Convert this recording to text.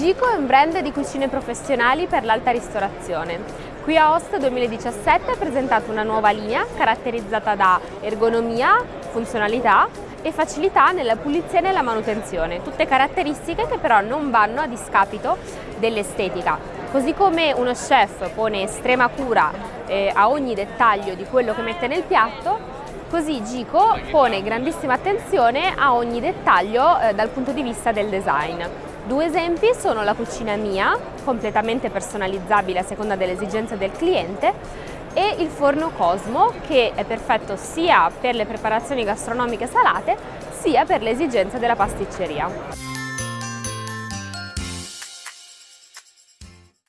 Gico è un brand di cucine professionali per l'alta ristorazione. Qui a Host 2017 ha presentato una nuova linea caratterizzata da ergonomia, funzionalità e facilità nella pulizia e nella manutenzione, tutte caratteristiche che però non vanno a discapito dell'estetica. Così come uno chef pone estrema cura eh, a ogni dettaglio di quello che mette nel piatto, Così Gico pone grandissima attenzione a ogni dettaglio eh, dal punto di vista del design. Due esempi sono la cucina mia, completamente personalizzabile a seconda delle esigenze del cliente, e il forno Cosmo, che è perfetto sia per le preparazioni gastronomiche salate, sia per le esigenze della pasticceria.